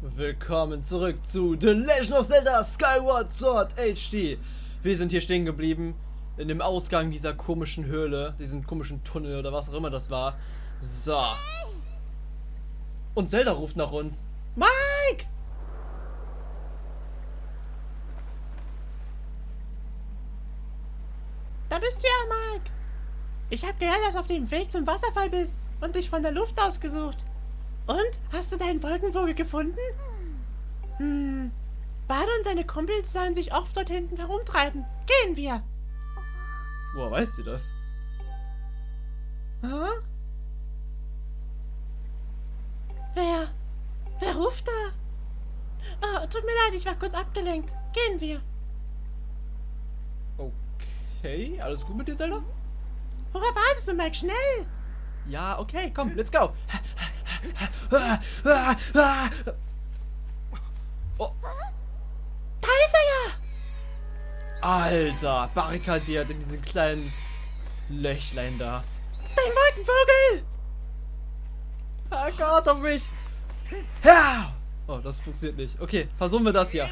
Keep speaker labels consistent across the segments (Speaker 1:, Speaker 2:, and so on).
Speaker 1: Willkommen zurück zu The Legend of Zelda Skyward Sword HD. Wir sind hier stehen geblieben in dem Ausgang dieser komischen Höhle, diesem komischen Tunnel oder was auch immer das war. So. Und Zelda ruft nach uns. Mike!
Speaker 2: Da bist du ja, Mike. Ich habe gehört, dass du auf dem Weg zum Wasserfall bist und dich von der Luft ausgesucht. Und? Hast du deinen Wolkenvogel gefunden? Hm. Bade und seine Kumpels sollen sich oft dort hinten herumtreiben. Gehen wir.
Speaker 1: Woher weiß sie das?
Speaker 2: Hm? Wer? Wer ruft da? Oh, tut mir leid, ich war kurz abgelenkt. Gehen wir.
Speaker 1: Okay, alles gut mit dir, Zelda?
Speaker 2: Worauf wartest du, Mike? Schnell!
Speaker 1: Ja, okay, komm, let's go. Oh,
Speaker 2: Da ist er ja!
Speaker 1: Alter, barrikadiert in diesen kleinen Löchlein da.
Speaker 2: Dein Wolkenvogel!
Speaker 1: Ah Gott, auf mich! Ja! Oh, das funktioniert nicht. Okay, versuchen wir das hier.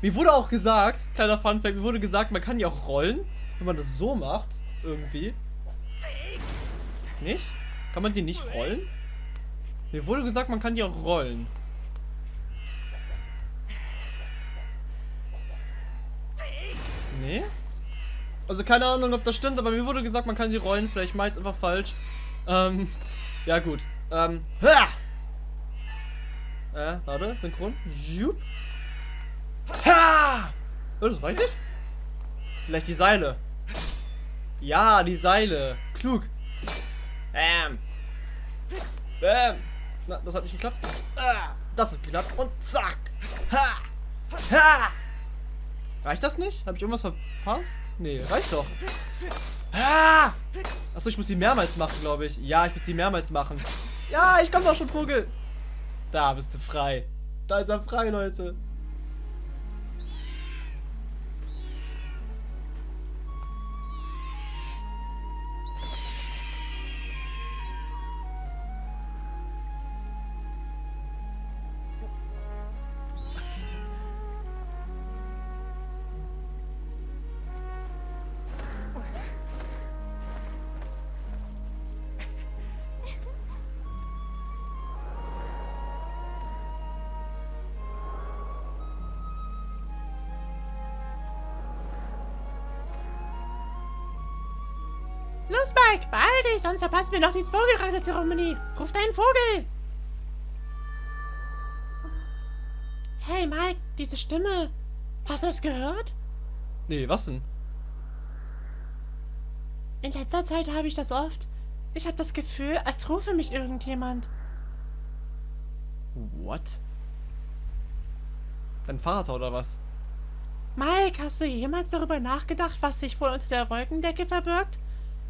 Speaker 1: Mir wurde auch gesagt, kleiner Funfact, mir wurde gesagt, man kann ja auch rollen, wenn man das so macht, irgendwie. Nicht? Kann man die nicht rollen? Mir wurde gesagt, man kann die auch rollen. Nee? Also keine Ahnung, ob das stimmt, aber mir wurde gesagt, man kann die rollen. Vielleicht mache ich es einfach falsch. Ähm, ja gut. Ähm, ha! Äh, warte, synchron. Jupp. Ha! Oh, das reicht nicht? Vielleicht die Seile. Ja, die Seile. Klug. Bam. Bam. Na, das hat nicht geklappt. Ah, das hat geklappt. Und zack. Ha! Ha! Reicht das nicht? Habe ich irgendwas verpasst? Nee, reicht doch. Ah! Achso, ich muss sie mehrmals machen, glaube ich. Ja, ich muss sie mehrmals machen. Ja, ich komme doch schon, Vogel. Da bist du frei. Da ist er frei, Leute.
Speaker 2: Los, Mike, beeil dich, sonst verpassen wir noch die Vogelreiterzeremonie. Ruf deinen Vogel. Hey, Mike, diese Stimme. Hast du das gehört?
Speaker 1: Nee, was denn?
Speaker 2: In letzter Zeit habe ich das oft. Ich habe das Gefühl, als rufe mich irgendjemand.
Speaker 1: What? Dein Vater oder was?
Speaker 2: Mike, hast du jemals darüber nachgedacht, was sich wohl unter der Wolkendecke verbirgt?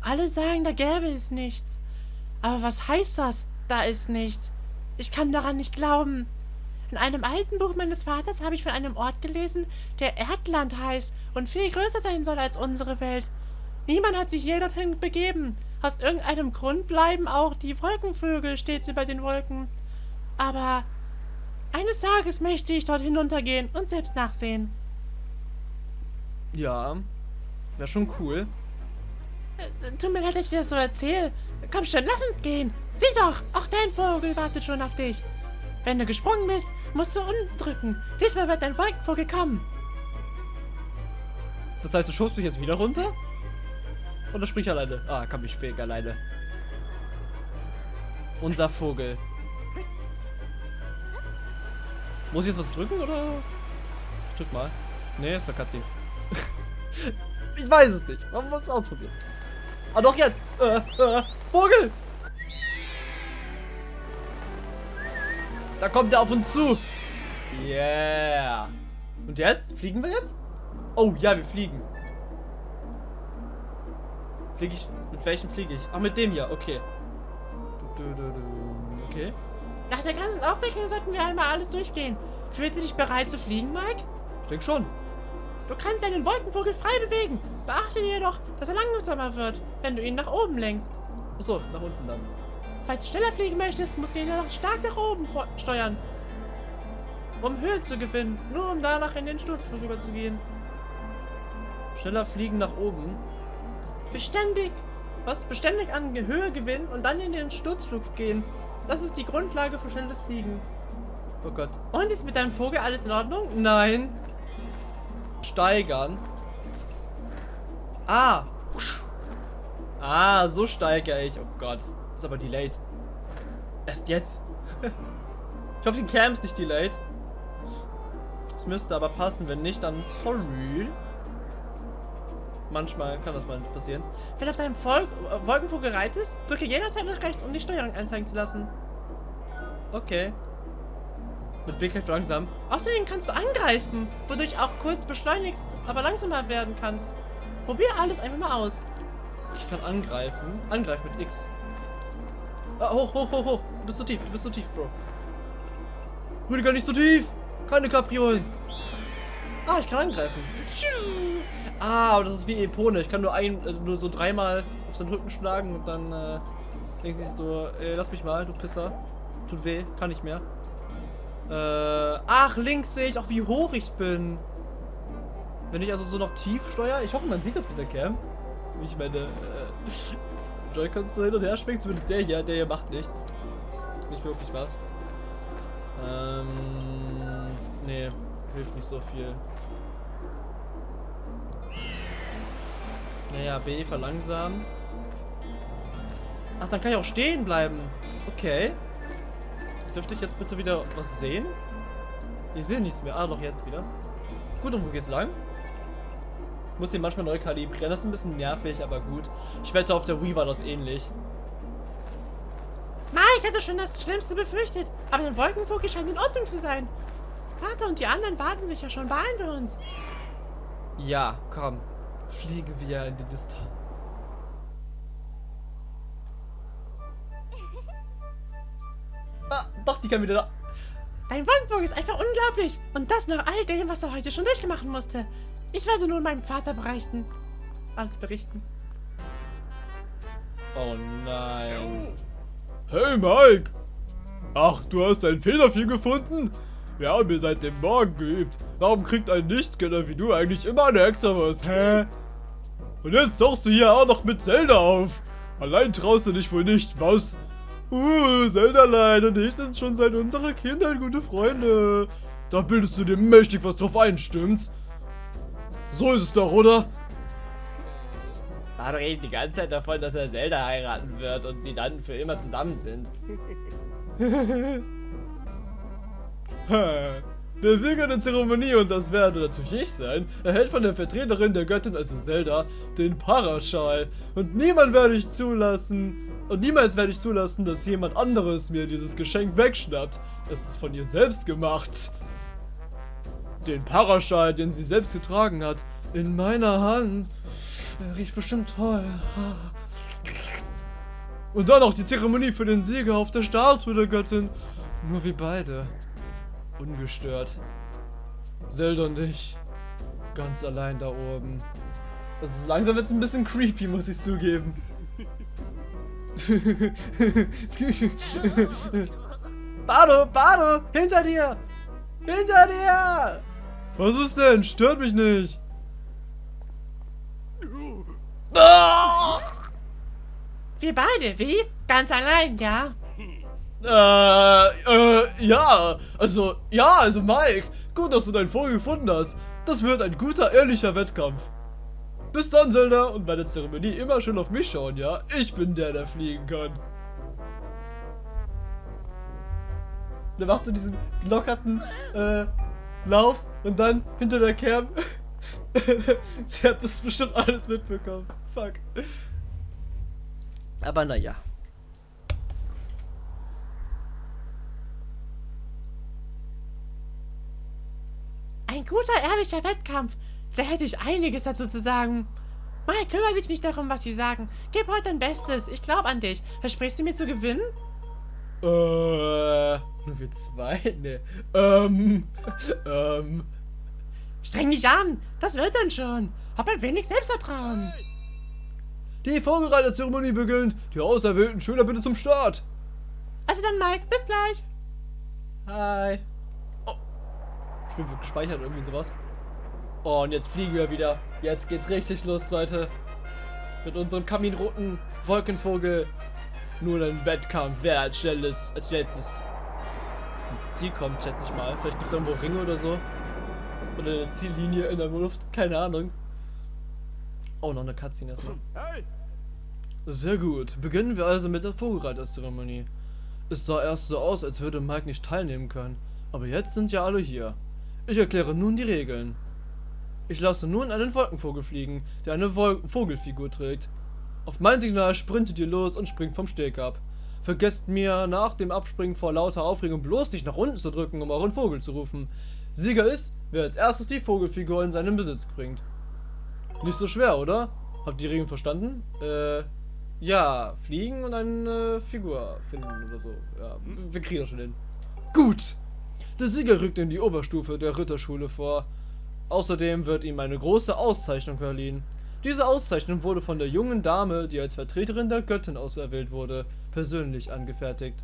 Speaker 2: Alle sagen, da gäbe es nichts. Aber was heißt das? Da ist nichts. Ich kann daran nicht glauben. In einem alten Buch meines Vaters habe ich von einem Ort gelesen, der Erdland heißt und viel größer sein soll als unsere Welt. Niemand hat sich je dorthin begeben. Aus irgendeinem Grund bleiben auch die Wolkenvögel stets über den Wolken. Aber eines Tages möchte ich dort hinuntergehen und selbst nachsehen.
Speaker 1: Ja, wäre schon cool.
Speaker 2: Tut mir leid, dass ich das so erzähle. Komm schon, lass uns gehen. Sieh doch, auch dein Vogel wartet schon auf dich. Wenn du gesprungen bist, musst du unten drücken. Diesmal wird dein Wolkenvogel kommen.
Speaker 1: Das heißt, du schubst mich jetzt wieder runter? Oder sprich alleine? Ah, kann mich fähig alleine. Unser Vogel. Muss ich jetzt was drücken oder? Ich drück mal. Nee, ist der Cutscene. ich weiß es nicht. Man muss es ausprobieren. Ah, doch jetzt. Äh, äh, Vogel. Da kommt er auf uns zu. Yeah. Und jetzt? Fliegen wir jetzt? Oh, ja, wir fliegen. Fliege ich? Mit welchem fliege ich? Ach, mit dem hier. Okay. Okay.
Speaker 2: Nach der ganzen Aufregung sollten wir einmal alles durchgehen. Fühlst du dich bereit zu fliegen, Mike?
Speaker 1: Ich denke schon.
Speaker 2: Du kannst deinen Wolkenvogel frei bewegen. Beachte jedoch, dass er langsamer wird, wenn du ihn nach oben lenkst.
Speaker 1: Achso, nach unten dann.
Speaker 2: Falls du schneller fliegen möchtest, musst du ihn noch stark nach oben steuern. Um Höhe zu gewinnen. Nur um danach in den Sturzflug rüber zu gehen.
Speaker 1: Schneller fliegen nach oben.
Speaker 2: Beständig. Was? Beständig an Höhe gewinnen und dann in den Sturzflug gehen. Das ist die Grundlage für schnelles Fliegen.
Speaker 1: Oh Gott.
Speaker 2: Und ist mit deinem Vogel alles in Ordnung?
Speaker 1: Nein. Steigern. Ah. Ah, so steigere ich. Oh Gott, ist aber delayed. Erst jetzt. ich hoffe, die Cam ist nicht delayed. Das müsste aber passen. Wenn nicht, dann sorry. Manchmal kann das mal passieren.
Speaker 2: Wenn auf deinem Vol Wolkenvogel reitest, drücke jederzeit nach rechts, um die Steuerung anzeigen zu lassen.
Speaker 1: Okay. Mit Blick halt langsam.
Speaker 2: Außerdem kannst du angreifen, wodurch auch kurz beschleunigst, aber langsamer werden kannst. Probier alles einfach mal aus.
Speaker 1: Ich kann angreifen. Angreif mit X. Ah, hoch, hoch, hoch, hoch. Du bist so tief, du bist so tief, Bro. Rüdiger, nicht so tief. Keine Kapriolen. Ah, ich kann angreifen. Ah, aber das ist wie Epone. Ich kann nur ein, äh, nur so dreimal auf seinen Rücken schlagen und dann äh, denkt sich so, ey, lass mich mal, du Pisser. Tut weh, kann nicht mehr. Äh, ach, links sehe ich auch, wie hoch ich bin. Wenn ich also so noch tief steuere, ich hoffe, man sieht das mit der Cam. Ich meine, äh, Joy-Cons so hin und her schwingt, zumindest der hier, der hier macht nichts. Nicht wirklich was. Ähm, nee, hilft nicht so viel. Naja, B verlangsamen. Ach, dann kann ich auch stehen bleiben. Okay. Dürfte ich jetzt bitte wieder was sehen? Ich sehe nichts mehr. Ah, doch jetzt wieder. Gut, und wo geht's lang? Muss den manchmal neu kalibrieren. Das ist ein bisschen nervig, aber gut. Ich wette, auf der Wii war das ähnlich.
Speaker 2: Mike hatte schon das Schlimmste befürchtet. Aber der Wolkenvogel scheint in Ordnung zu sein. Vater und die anderen warten sich ja schon. Beeilen wir uns.
Speaker 1: Ja, komm. Fliegen wir in die Distanz. Doch, die kann wieder da.
Speaker 2: Dein Wolkenvogel ist einfach unglaublich. Und das nach all dem, was er heute schon durchgemacht musste. Ich werde nun meinem Vater berichten. Alles berichten.
Speaker 1: Oh nein.
Speaker 3: Hey Mike! Ach, du hast ein Federvieh gefunden? Wir haben hier seit dem Morgen geübt. Warum kriegt ein Nichtscanner wie du eigentlich immer eine Hexer was? Hä? Und jetzt tauchst du hier auch noch mit Zelda auf. Allein traust du dich wohl nicht, was? Uh, Zeldalein und ich sind schon seit unserer Kindheit gute Freunde. Da bildest du dir mächtig was drauf ein, stimmt's? So ist es doch, oder?
Speaker 1: War doch die ganze Zeit davon, dass er Zelda heiraten wird und sie dann für immer zusammen sind.
Speaker 3: der Sieger der Zeremonie, und das werde natürlich ich sein, erhält von der Vertreterin der Göttin, also Zelda, den Paraschal. Und niemand werde ich zulassen, und niemals werde ich zulassen, dass jemand anderes mir dieses Geschenk wegschnappt. Es ist von ihr selbst gemacht. Den Paraschal, den sie selbst getragen hat, in meiner Hand. Er riecht bestimmt toll. Und dann noch die Zeremonie für den Sieger auf der Statue der Göttin. Nur wie beide. Ungestört. Zelda und ich. Ganz allein da oben. Das ist langsam jetzt ein bisschen creepy, muss ich zugeben.
Speaker 1: Bardo, Bardo, hinter dir! Hinter dir!
Speaker 3: Was ist denn? Stört mich nicht.
Speaker 2: Wir beide, wie? Ganz allein, ja?
Speaker 3: Äh, äh, ja. Also, ja, also Mike. Gut, dass du deinen Vogel gefunden hast. Das wird ein guter, ehrlicher Wettkampf. Bis dann, Zelda. Und bei der Zeremonie immer schön auf mich schauen, ja? Ich bin der, der fliegen kann. Der macht so diesen lockerten, äh, Lauf und dann hinter der Cam. Sie hat das bestimmt alles mitbekommen. Fuck.
Speaker 1: Aber naja.
Speaker 2: Ein guter, ehrlicher Wettkampf. Da hätte ich einiges dazu zu sagen. Mike, kümmere dich nicht darum, was sie sagen. Gib heute dein Bestes. Ich glaube an dich. Versprichst du mir zu gewinnen?
Speaker 3: Äh, nur wir zwei? Ne. Ähm, ähm.
Speaker 2: Streng dich an. Das wird dann schon. Hab ein wenig Selbstvertrauen.
Speaker 3: Die Vogelreiterzeremonie beginnt. Die Auserwählten Schüler bitte zum Start.
Speaker 2: Also dann, Mike, bis gleich.
Speaker 1: Hi. Oh. Spiel wird gespeichert, irgendwie sowas. Und jetzt fliegen wir wieder. Jetzt geht's richtig los, Leute. Mit unserem kaminroten Wolkenvogel. Nur ein Wettkampf, wer als schnelles, als letztes ins Ziel kommt, schätze ich mal. Vielleicht gibt es irgendwo Ringe oder so. Oder eine Ziellinie in der Luft, keine Ahnung. Oh, noch eine Cutscene erstmal. Sehr gut. Beginnen wir also mit der Vogelreiterzeremonie. Es sah erst so aus, als würde Mike nicht teilnehmen können. Aber jetzt sind ja alle hier. Ich erkläre nun die Regeln. Ich lasse nun einen Wolkenvogel fliegen, der eine Vol Vogelfigur trägt. Auf mein Signal sprintet ihr los und springt vom Steg ab. Vergesst mir nach dem Abspringen vor lauter Aufregung bloß nicht nach unten zu drücken, um euren Vogel zu rufen. Sieger ist, wer als erstes die Vogelfigur in seinen Besitz bringt. Nicht so schwer, oder? Habt ihr die Regeln verstanden? Äh, ja, fliegen und eine Figur finden oder so. Ja, wir kriegen das schon hin. Gut! Der Sieger rückt in die Oberstufe der Ritterschule vor. Außerdem wird ihm eine große Auszeichnung verliehen. Diese Auszeichnung wurde von der jungen Dame, die als Vertreterin der Göttin auserwählt wurde, persönlich angefertigt.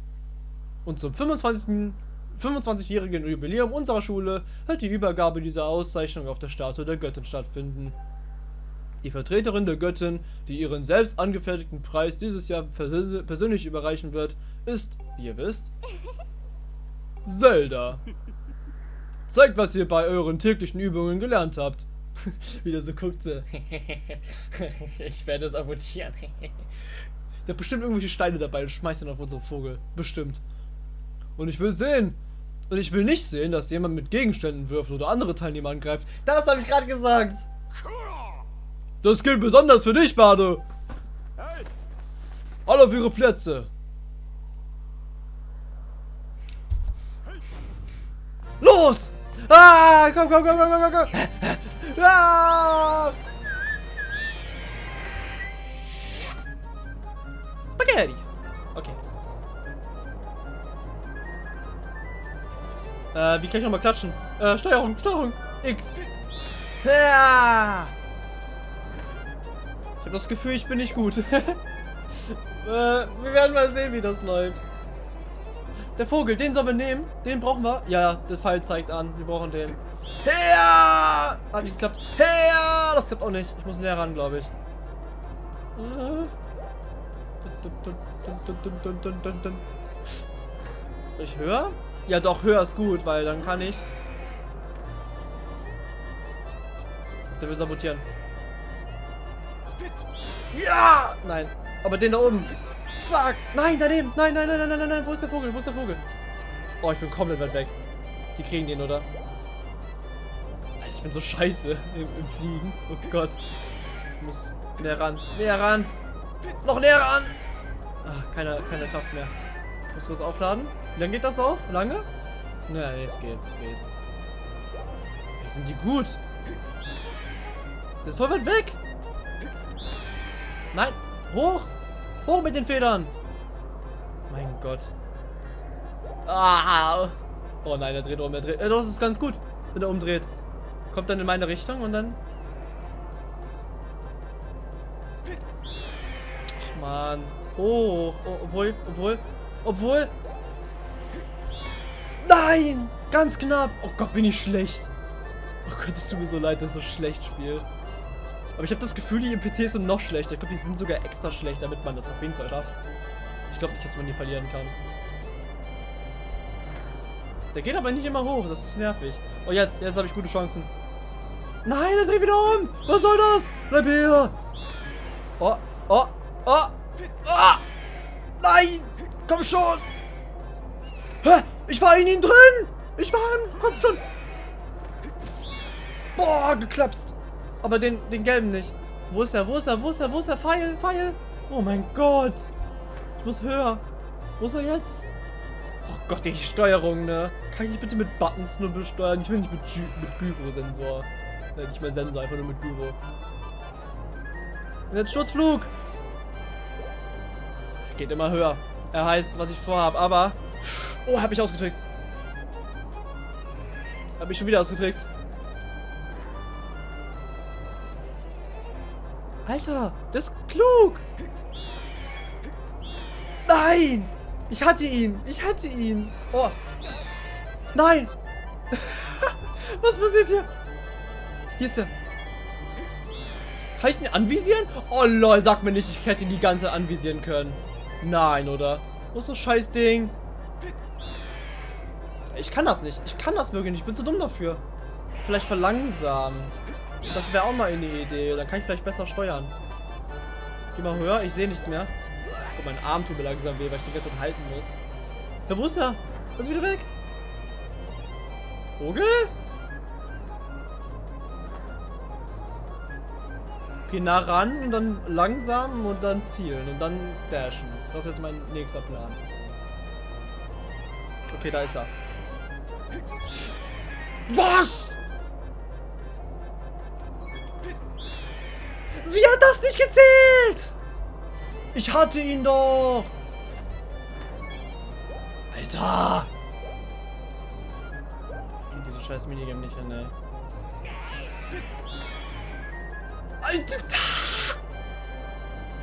Speaker 1: Und zum 25. 25-jährigen Jubiläum unserer Schule wird die Übergabe dieser Auszeichnung auf der Statue der Göttin stattfinden. Die Vertreterin der Göttin, die ihren selbst angefertigten Preis dieses Jahr persö persönlich überreichen wird, ist, wie ihr wisst, Zelda. Zeigt, was ihr bei euren täglichen Übungen gelernt habt. Wieder so guckt sie. ich werde es amputieren. Der hat bestimmt irgendwelche Steine dabei und schmeißt dann auf unseren Vogel. Bestimmt. Und ich will sehen. Und ich will nicht sehen, dass jemand mit Gegenständen wirft oder andere Teilnehmer angreift. Das habe ich gerade gesagt. Das gilt besonders für dich, Bade. Alle auf ihre Plätze. Los! Ah, komm, komm, komm, komm, komm, komm. Ah! Spaghetti. Okay. Äh, wie kann ich nochmal klatschen? Äh, Steuerung, Steuerung. X. Ja! Ich habe das Gefühl, ich bin nicht gut. äh, wir werden mal sehen, wie das läuft. Der Vogel, den sollen wir nehmen. Den brauchen wir. Ja, der Pfeil zeigt an. Wir brauchen den. Her! Hat nicht geklappt. Her! Das klappt auch nicht. Ich muss näher ran, glaube ich. Soll ich höher? Ja, doch, höher ist gut, weil dann kann ich. Der will sabotieren. Ja! Nein. Aber den da oben. Zack! Nein, daneben! Nein, nein, nein, nein, nein, nein, wo ist der Vogel? Wo ist der Vogel? Oh, ich bin komplett weit weg. Die kriegen den, oder? Alter, ich bin so scheiße im, im Fliegen. Oh Gott. Ich muss näher ran. Näher ran! Noch näher ran! Ach, keine, keine Kraft mehr. Muss kurz aufladen. Wie lange geht das auf? Lange? Nein, es geht, es geht. Hey, sind die gut? Das ist voll weit weg! Nein! Hoch! Hoch mit den Federn! Mein Gott. Ah! Oh nein, er dreht um, er dreht. Äh, das ist ganz gut, wenn er umdreht. Kommt dann in meine Richtung und dann. Ach man. Hoch. Oh, obwohl, obwohl, obwohl. Nein! Ganz knapp! Oh Gott, bin ich schlecht. Oh Gott, es tut mir so leid, dass ich so schlecht spiele. Aber ich habe das Gefühl, die NPCs sind noch schlechter. Ich glaube, die sind sogar extra schlecht, damit man das auf jeden Fall schafft. Ich glaube nicht, dass man die verlieren kann. Der geht aber nicht immer hoch. Das ist nervig. Oh, jetzt. Jetzt habe ich gute Chancen. Nein, er dreht wieder um. Was soll das? Bleib hier. Oh, oh, oh. Oh. Nein. Komm schon. Hä? Ich war in ihm drin. Ich war in... Komm schon. Boah, geklapst. Aber den, den gelben nicht. Wo ist er? Wo ist er? Wo ist er? Wo ist er? Pfeil, Pfeil. Oh mein Gott. Ich muss höher. Wo ist er jetzt? Oh Gott, die Steuerung, ne? Kann ich bitte mit Buttons nur besteuern? Ich will nicht mit, mit Gyro-Sensor. Äh, nicht mehr Sensor, einfach nur mit Gyro. Jetzt Schutzflug. Geht immer höher. Er heißt, was ich vorhabe, aber... Oh, hab ich ausgetrickst. Hab ich schon wieder ausgetrickst. Alter, das ist klug. Nein! Ich hatte ihn. Ich hatte ihn. Oh. Nein. Was passiert hier? Hier ist er. Kann ich ihn anvisieren? Oh lol, sag mir nicht, ich hätte ihn die ganze anvisieren können. Nein, oder? Wo ist das scheiß Ding? Ich kann das nicht. Ich kann das wirklich nicht. Ich bin zu dumm dafür. Vielleicht verlangsamen. Das wäre auch mal eine Idee. Dann kann ich vielleicht besser steuern. Geh mal höher. Ich sehe nichts mehr. Oh, mein Arm tut mir langsam weh, weil ich die ganze Zeit halten muss. Ja, wo ist er? Er ist wieder weg. Vogel? Okay, nah ran und dann langsam und dann zielen und dann dashen. Das ist jetzt mein nächster Plan. Okay, da ist er. Was? Nicht gezählt? Ich hatte ihn doch. Alter. Krieg diese scheiß Minigame nicht hin, ey. Alter.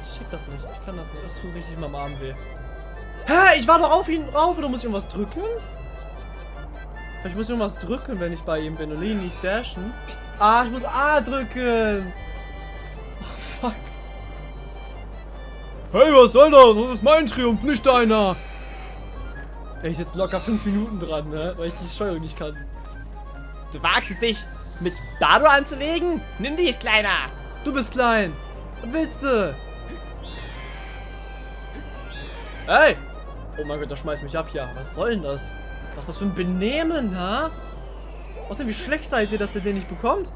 Speaker 1: Ich schick das nicht. Ich kann das nicht. Das tut richtig meinem Arm weh. Hä? Ich war doch auf ihn rauf. Oder muss ich irgendwas drücken? Vielleicht muss ich irgendwas drücken, wenn ich bei ihm bin und ihn nicht dashen. Ah, ich muss A drücken.
Speaker 3: Hey, was soll das? Das ist mein Triumph, nicht deiner.
Speaker 1: Ey, ich sitze locker 5 Minuten dran, ne? Weil ich die Steuerung nicht kann.
Speaker 2: Du wagst es dich, mit Bardo anzulegen? Nimm dies, Kleiner!
Speaker 1: Du bist klein. Was willst du? Ey! Oh mein Gott, der schmeißt mich ab hier. Was soll denn das? Was ist das für ein Benehmen, ha? Außerdem, wie schlecht seid ihr, dass ihr den nicht bekommt?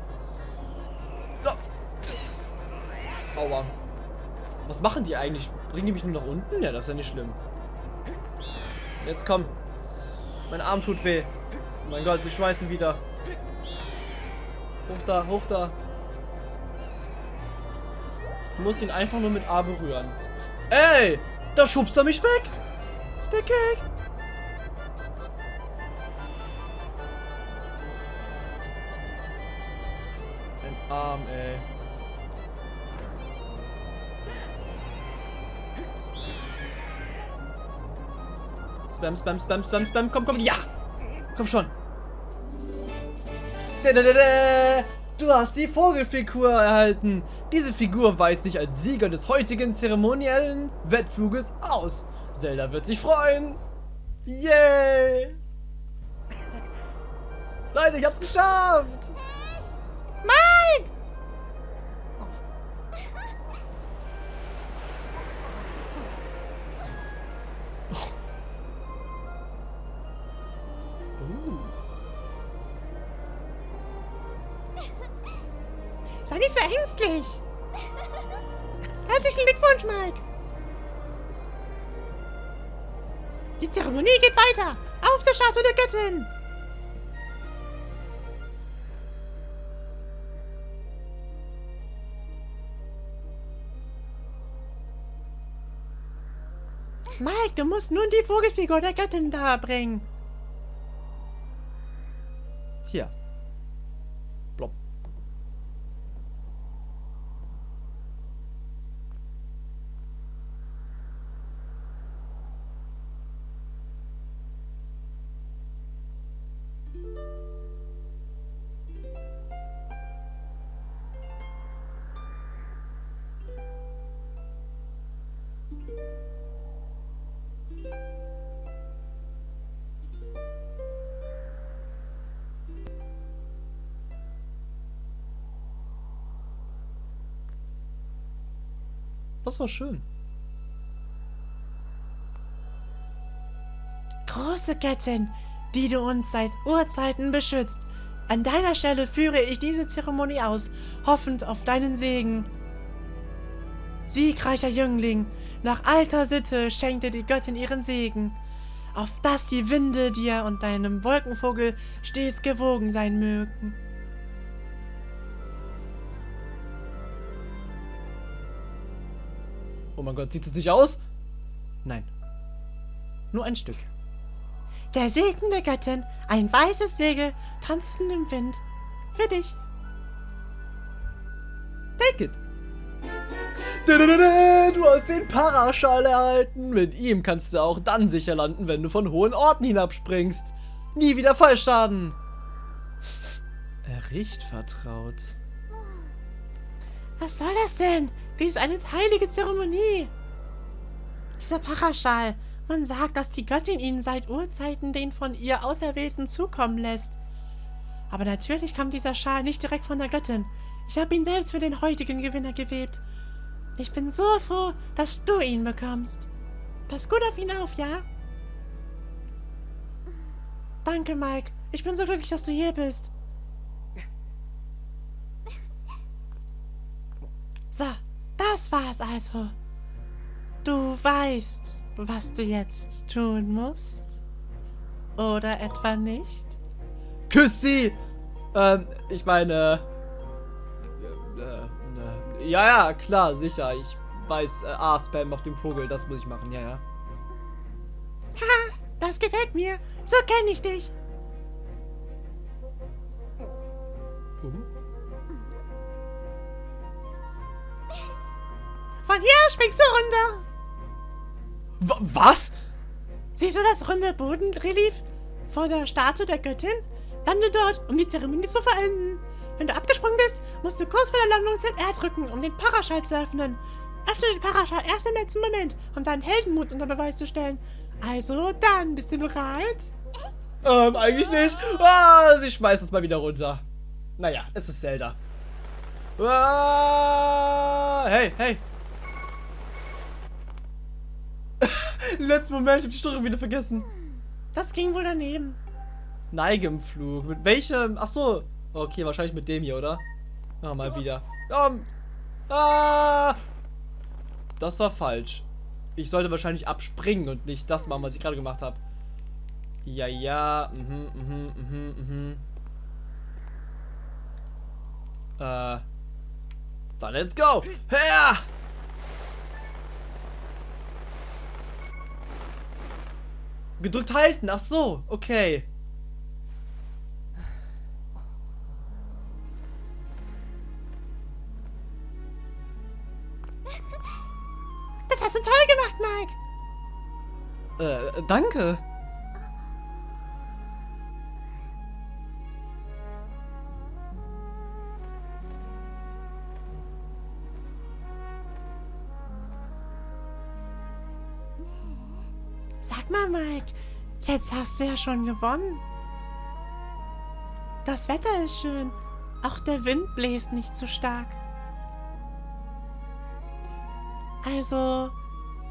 Speaker 1: Ja. Aua. Was machen die eigentlich? Bringen die mich nur nach unten? Ja, das ist ja nicht schlimm. Jetzt komm. Mein Arm tut weh. Oh mein Gott, sie schmeißen wieder. Hoch da, hoch da. Du musst ihn einfach nur mit A berühren. Ey! Da schubst er mich weg! Der Cake! Ein Arm, ey. Spam, spam, spam, spam, spam. Komm, komm, ja! Komm schon. Du hast die Vogelfigur erhalten. Diese Figur weist dich als Sieger des heutigen zeremoniellen Wettfluges aus. Zelda wird sich freuen. Yay! Leute, ich hab's geschafft!
Speaker 2: Ängstlich. Herzlichen Glückwunsch, Mike. Die Zeremonie geht weiter. Auf der Statue der Göttin. Mike, du musst nun die Vogelfigur der Göttin da
Speaker 1: Das war schön.
Speaker 2: Große Göttin, die du uns seit Urzeiten beschützt. An deiner Stelle führe ich diese Zeremonie aus, hoffend auf deinen Segen. Siegreicher Jüngling, nach alter Sitte schenkte die Göttin ihren Segen, auf dass die Winde dir und deinem Wolkenvogel stets gewogen sein mögen.
Speaker 1: Mein Gott, sieht es nicht aus? Nein. Nur ein Stück.
Speaker 2: Der Segen der Göttin, ein weißes Segel, tanzend im Wind. Für dich.
Speaker 1: Take it. Du hast den Paraschall erhalten. Mit ihm kannst du auch dann sicher landen, wenn du von hohen Orten hinabspringst. Nie wieder Fallschaden. Er riecht vertraut.
Speaker 2: Was soll das denn? Dies ist eine heilige Zeremonie. Dieser Paraschal. Man sagt, dass die Göttin ihnen seit Urzeiten den von ihr Auserwählten zukommen lässt. Aber natürlich kam dieser Schal nicht direkt von der Göttin. Ich habe ihn selbst für den heutigen Gewinner gewebt. Ich bin so froh, dass du ihn bekommst. Pass gut auf ihn auf, ja? Danke, Mike. Ich bin so glücklich, dass du hier bist. So, das war's also. Du weißt, was du jetzt tun musst? Oder etwa nicht?
Speaker 1: Küss sie! Ähm, ich meine... Äh, äh, ja, ja, klar, sicher. Ich weiß, äh, A-Spam auf dem Vogel, das muss ich machen, ja, ja.
Speaker 2: Ha, das gefällt mir. So kenne ich dich. Von hier springst du runter.
Speaker 1: Wa- Was?
Speaker 2: Siehst du das runde Bodenrelief vor der Statue der Göttin? Lande dort, um die Zeremonie zu verenden. Wenn du abgesprungen bist, musst du kurz vor der Landung ZR drücken, um den Paraschall zu öffnen. Öffne den Paraschall erst im letzten Moment, um deinen Heldenmut unter Beweis zu stellen. Also dann, bist du bereit?
Speaker 1: Ähm, eigentlich nicht. Ah, sie schmeißt es mal wieder runter. Naja, es ist Zelda. Ah, hey, hey. Letzten Moment, ich hab die Steuerung wieder vergessen.
Speaker 2: Das ging wohl daneben.
Speaker 1: Neige im Flug. Mit welchem? Ach so. Okay, wahrscheinlich mit dem hier, oder? Ah, mal wieder. Komm. Ah. Das war falsch. Ich sollte wahrscheinlich abspringen und nicht das machen, was ich gerade gemacht habe. Ja, ja. Mhm, mhm, mhm, mhm. Äh. Dann let's go. Her! Gedrückt halten. Ach so. Okay.
Speaker 2: Das hast du toll gemacht, Mike.
Speaker 1: Äh, danke.
Speaker 2: Jetzt hast du ja schon gewonnen. Das Wetter ist schön. Auch der Wind bläst nicht so stark. Also,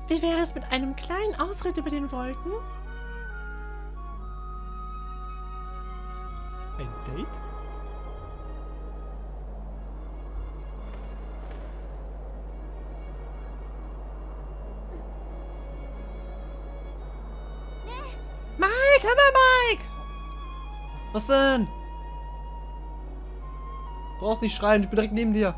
Speaker 2: wie wäre es mit einem kleinen Ausritt über den Wolken?
Speaker 1: Ein Date? Was denn? Brauchst nicht schreien, ich bin direkt neben dir.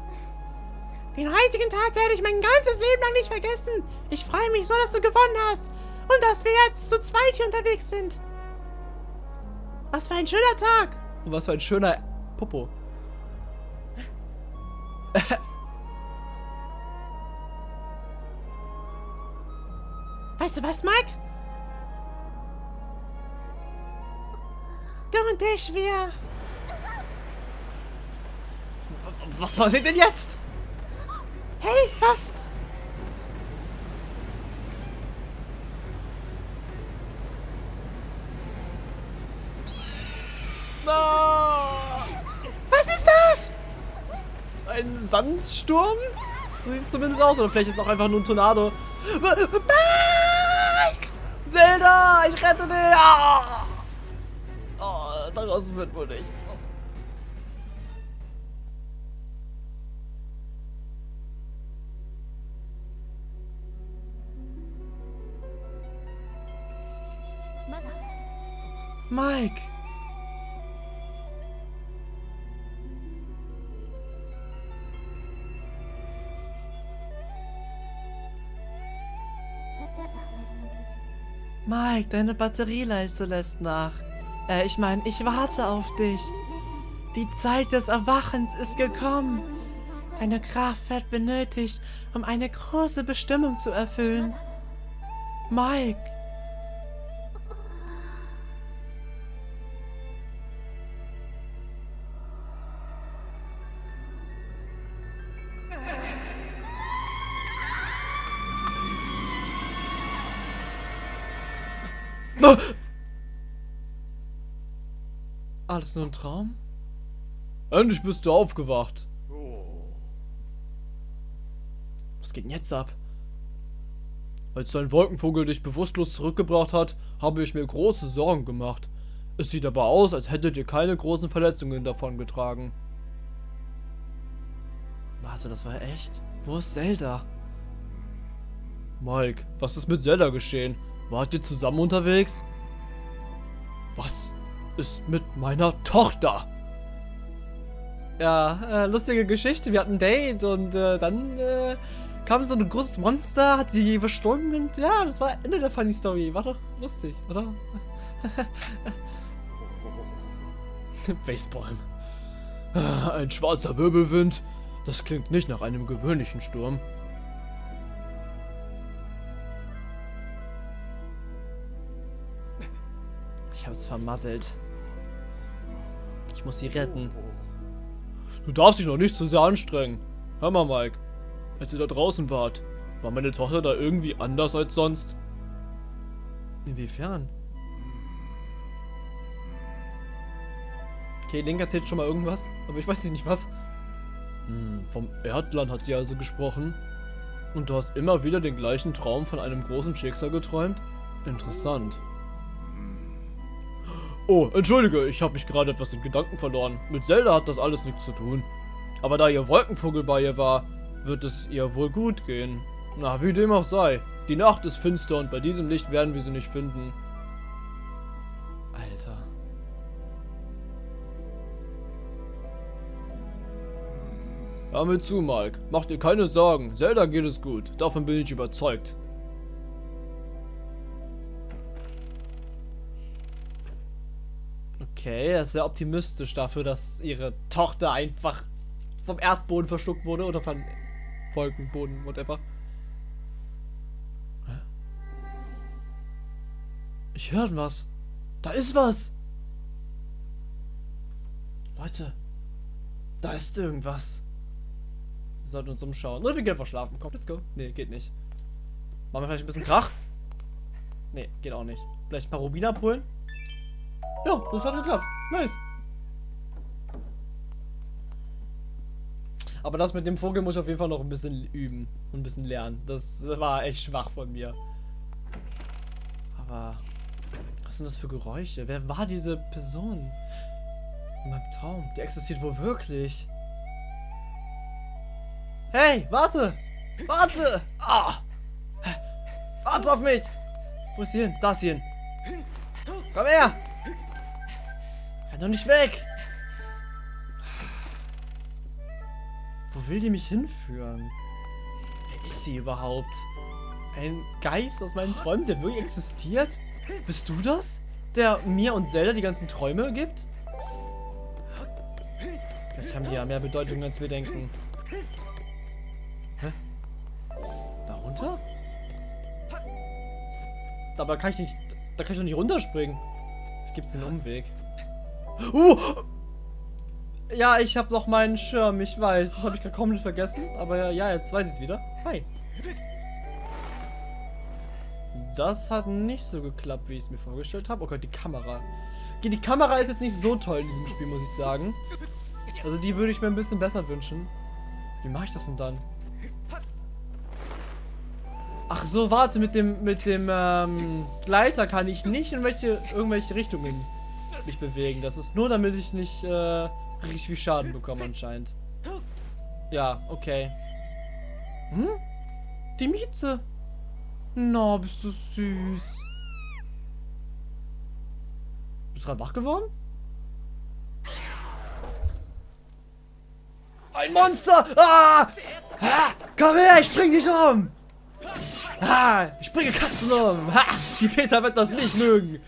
Speaker 2: Den heutigen Tag werde ich mein ganzes Leben lang nicht vergessen. Ich freue mich so, dass du gewonnen hast. Und dass wir jetzt zu zweit hier unterwegs sind. Was für ein schöner Tag.
Speaker 1: Und was für ein schöner Popo.
Speaker 2: Weißt du was, Mike? Und ich, wir...
Speaker 1: Was passiert denn jetzt?
Speaker 2: Hey, was?
Speaker 1: Ah,
Speaker 2: Was ist das?
Speaker 1: ein Sandsturm? Sieht zumindest aus. Oder vielleicht ist es auch einfach nur ein Tornado. Mike! Zelda, ich rette dich! Oh, daraus wird wohl nichts. Mike! Mike, deine Batterieleiste lässt nach. Äh, ich meine, ich warte auf dich. Die Zeit des Erwachens ist gekommen.
Speaker 2: Seine Kraft wird benötigt, um eine große Bestimmung zu erfüllen. Mike.
Speaker 1: Alles nur ein Traum?
Speaker 3: Endlich bist du aufgewacht.
Speaker 1: Was geht denn jetzt ab?
Speaker 3: Als dein Wolkenvogel dich bewusstlos zurückgebracht hat, habe ich mir große Sorgen gemacht. Es sieht aber aus, als hättet ihr keine großen Verletzungen davon getragen.
Speaker 1: Warte, das war echt? Wo ist Zelda?
Speaker 3: Mike, was ist mit Zelda geschehen? Wart ihr zusammen unterwegs? Was ist mit meiner Tochter?
Speaker 1: Ja, äh, lustige Geschichte. Wir hatten ein Date und äh, dann äh, kam so ein großes Monster, hat sie verstorben und ja, das war Ende der Funny Story. War doch lustig, oder?
Speaker 3: Facepalm. Ein schwarzer Wirbelwind. Das klingt nicht nach einem gewöhnlichen Sturm.
Speaker 1: Hab's vermasselt. Ich muss sie retten.
Speaker 3: Du darfst dich noch nicht zu sehr anstrengen. Hör mal, Mike. Als ihr da draußen wart, war meine Tochter da irgendwie anders als sonst?
Speaker 1: Inwiefern? Okay, Link erzählt schon mal irgendwas, aber ich weiß nicht was.
Speaker 3: Hm, vom Erdland hat sie also gesprochen. Und du hast immer wieder den gleichen Traum von einem großen Schicksal geträumt? Interessant. Oh, entschuldige, ich habe mich gerade etwas in Gedanken verloren. Mit Zelda hat das alles nichts zu tun. Aber da ihr Wolkenvogel bei ihr war, wird es ihr wohl gut gehen. Na, wie dem auch sei. Die Nacht ist finster und bei diesem Licht werden wir sie nicht finden.
Speaker 1: Alter.
Speaker 3: Hör mir zu, Mike. Mach dir keine Sorgen. Zelda geht es gut. Davon bin ich überzeugt.
Speaker 1: Okay, er ist sehr optimistisch dafür, dass ihre Tochter einfach vom Erdboden verschluckt wurde oder von Wolkenboden, whatever. Ich höre was. Da ist was. Leute, da ist irgendwas. Wir sollten uns umschauen. Oder wir gehen einfach schlafen. Komm, let's go. Nee, geht nicht. Machen wir vielleicht ein bisschen Krach? Nee, geht auch nicht. Vielleicht ein paar Rubine abholen? Ja, das hat geklappt. Nice. Aber das mit dem Vogel muss ich auf jeden Fall noch ein bisschen üben und ein bisschen lernen. Das war echt schwach von mir. Aber was sind das für Geräusche? Wer war diese Person? In meinem Traum. Die existiert wohl wirklich. Hey, warte! Warte! Ah! Warte auf mich! Wo ist sie hin? Da ist sie hin. Komm her! Doch nicht weg! Wo will die mich hinführen? Wer ist sie überhaupt? Ein Geist aus meinen Träumen, der wirklich existiert? Bist du das? Der mir und Zelda die ganzen Träume gibt? Vielleicht haben die ja mehr Bedeutung, als wir denken. Hä? Darunter? Aber kann ich nicht... Da kann ich doch nicht runterspringen. Gibt es einen Umweg? Uh! Ja, ich habe noch meinen Schirm, ich weiß. Das habe ich gerade komplett vergessen. Aber ja, jetzt weiß ich es wieder. Hi. Das hat nicht so geklappt, wie ich es mir vorgestellt habe. Oh Gott, die Kamera. Okay, die Kamera ist jetzt nicht so toll in diesem Spiel, muss ich sagen. Also die würde ich mir ein bisschen besser wünschen. Wie mache ich das denn dann? Ach so, warte, mit dem, mit dem ähm, Gleiter kann ich nicht in welche, irgendwelche Richtungen mich bewegen. Das ist nur, damit ich nicht äh, richtig viel Schaden bekomme anscheinend. Ja, okay. Hm? Die Mieze. Na, no, bist du süß. Bist du gerade wach geworden? Ein Monster! Ah! ah! Komm her, ich bring dich um! Ah! Ich bringe Katzen um! Ha! Die Peter wird das nicht mögen!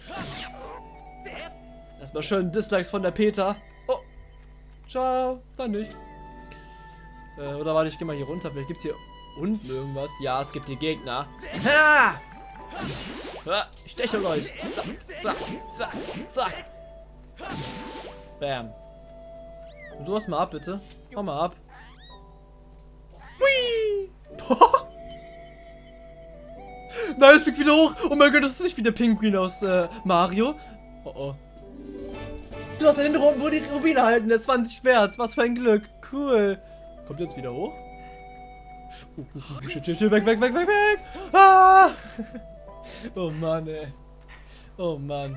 Speaker 1: Erstmal schön Dislikes von der Peter. Oh! Ciao! Dann nicht. Äh, oder warte, ich geh mal hier runter. Vielleicht gibt's hier unten irgendwas. Ja, es gibt die Gegner. Ha! Ha! Ich steche euch. Zack, zack, zack, zack. Bam. Und du hast mal ab, bitte. Hau mal ab. Hui! Nein, es fliegt wieder hoch. Oh mein Gott, das ist nicht wie der Pinguin aus äh, Mario. Oh oh. Du hast den Rum, wo die Rubine halten. Der ist 20 wert. Was für ein Glück. Cool. Kommt jetzt wieder hoch? Uh, uh, uh, shit, shit, shit, weg, weg, weg, weg, weg. Ah! Oh Mann, ey. Oh Mann.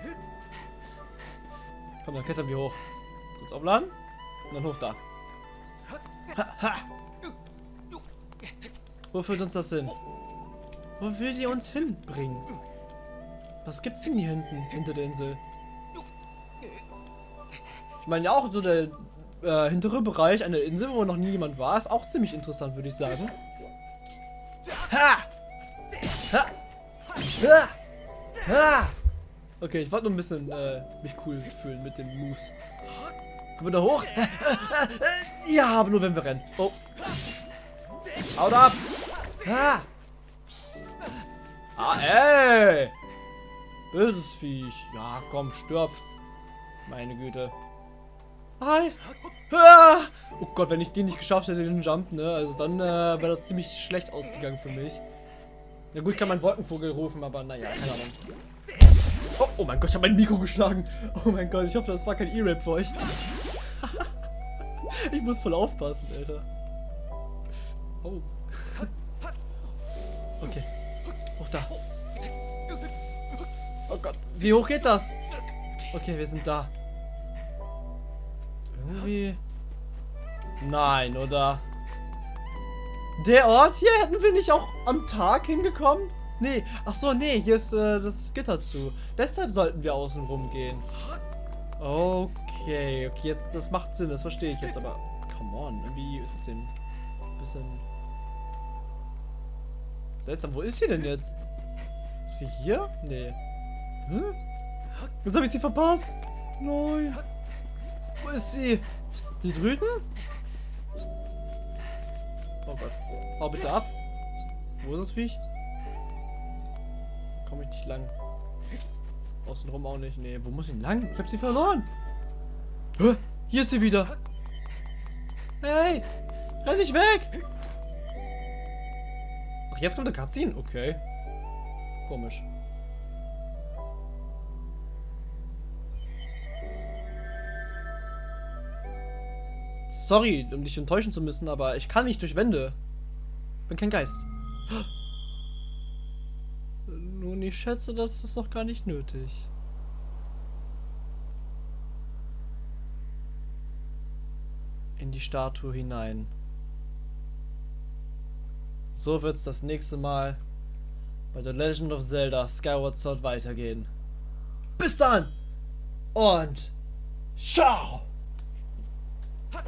Speaker 1: Komm, dann klettern wir hoch. Kurz aufladen. Und dann hoch da. Ha, ha. Wo führt uns das hin? Wo will die uns hinbringen? Was gibt's denn hier hinten, hinter der Insel? Ich meine auch so der äh, hintere Bereich einer Insel, wo noch nie jemand war, ist auch ziemlich interessant, würde ich sagen. Ha! Ha! Ha! Ha! Okay, ich wollte nur ein bisschen äh, mich cool fühlen mit den Moves. Kommen wir da hoch? Ja, aber nur wenn wir rennen. Oh. Haut ab! Ha! Ah, ey! Böses Viech. Ja, komm, stirb. Meine Güte. Hi. Oh Gott, wenn ich den nicht geschafft hätte, den Jump, ne? Also dann äh, wäre das ziemlich schlecht ausgegangen für mich. Ja gut, kann man Wolkenvogel rufen, aber naja, keine Ahnung. Oh, oh mein Gott, ich habe mein Mikro geschlagen. Oh mein Gott, ich hoffe, das war kein E-Rap für euch. ich muss voll aufpassen, Alter. Oh. Okay. Hoch da. Oh Gott, wie hoch geht das? Okay, wir sind da. Irgendwie... Nein, oder? Der Ort hier hätten wir nicht auch am Tag hingekommen? Nee, ach so, nee, hier ist äh, das Gitter zu. Deshalb sollten wir außen rum gehen. Okay, okay, jetzt, das macht Sinn, das verstehe ich jetzt, aber come on, irgendwie trotzdem ein bisschen seltsam. Wo ist sie denn jetzt? Ist sie hier? Nee. Hm? Jetzt habe ich sie verpasst. Nein. Wo ist sie? Hier drüben? Oh Gott. Hau bitte ab. Wo ist das Viech? Komme ich nicht lang. Außenrum auch nicht. Nee, wo muss ich lang? Ich habe sie verloren. Hä? Hier ist sie wieder. Hey! Renn nicht weg! Ach, jetzt kommt der Cutscene? Okay. Komisch. Sorry, um dich enttäuschen zu müssen, aber ich kann nicht durch Wände. Bin kein Geist. Nun, ich schätze, das ist noch gar nicht nötig. In die Statue hinein. So wird es das nächste Mal bei The Legend of Zelda Skyward Sword weitergehen. Bis dann und ciao! 他